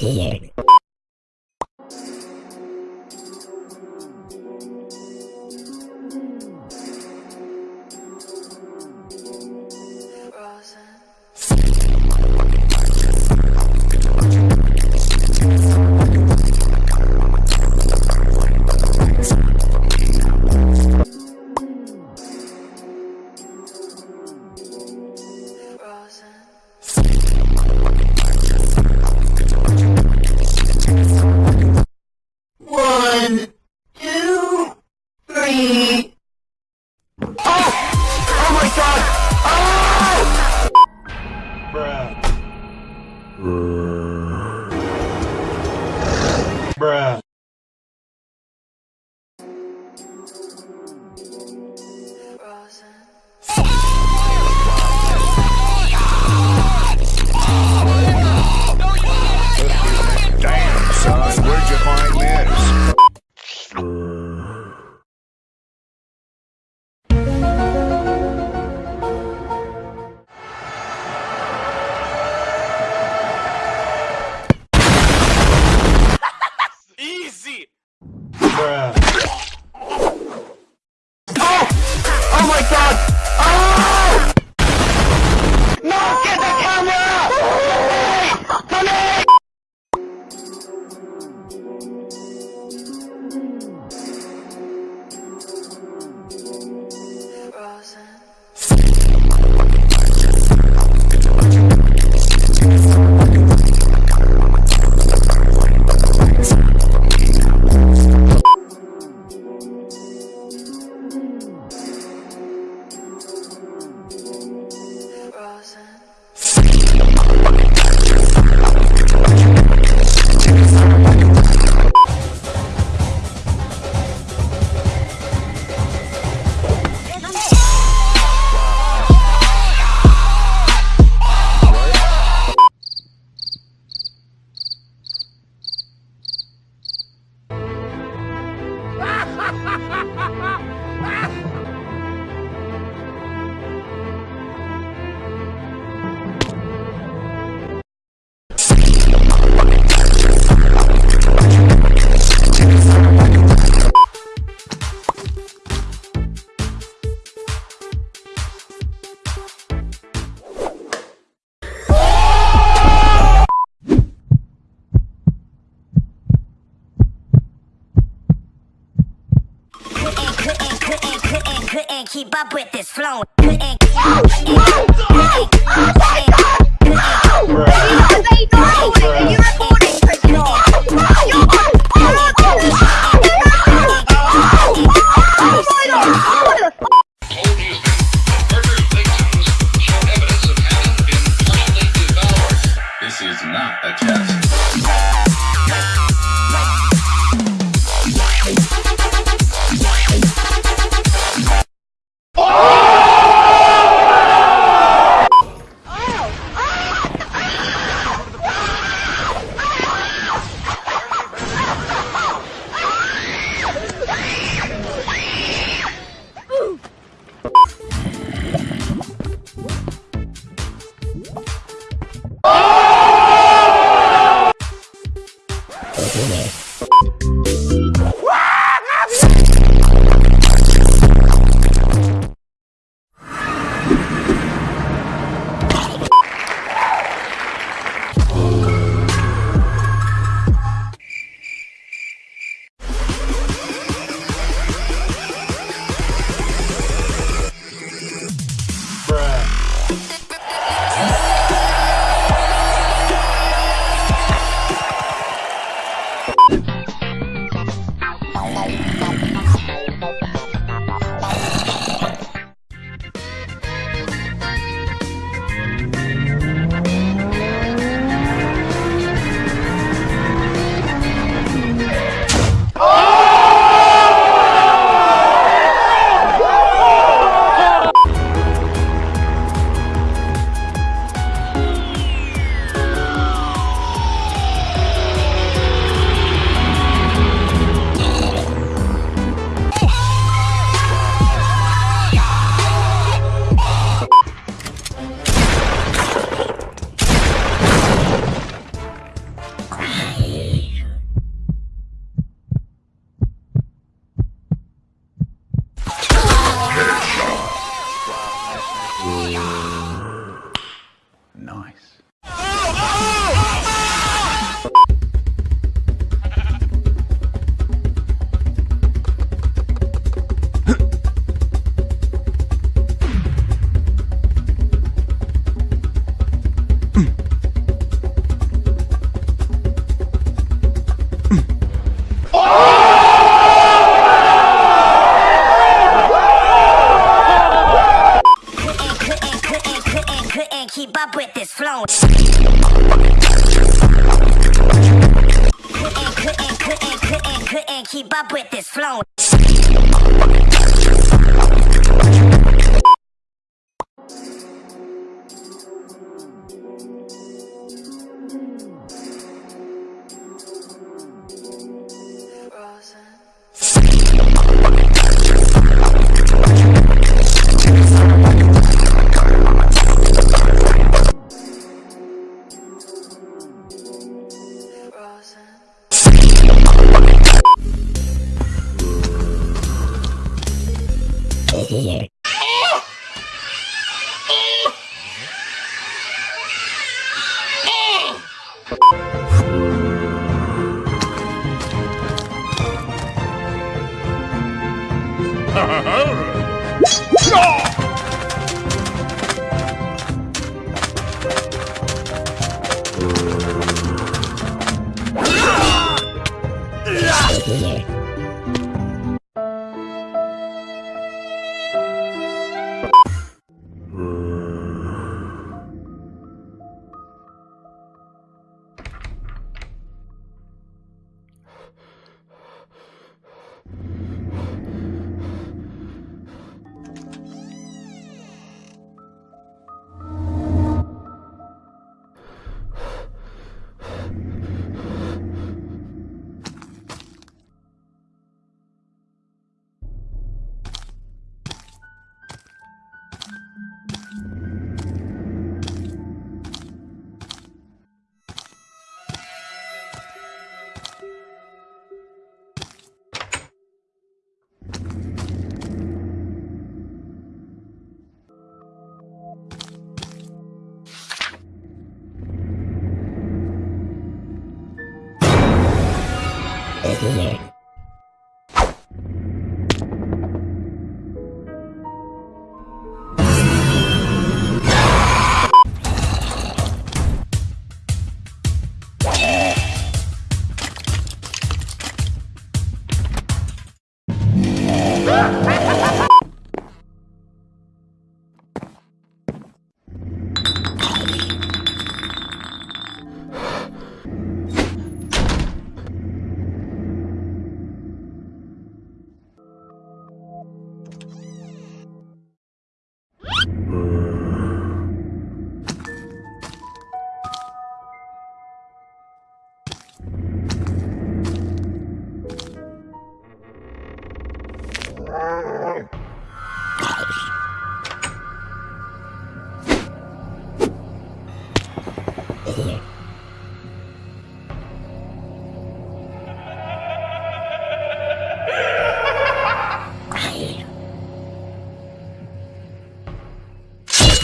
Guilherme. Keep up with this flow. 你呀。Keep up with this flow. Couldn't, couldn't Ha ha with Hello.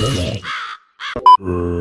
Flow. Uh.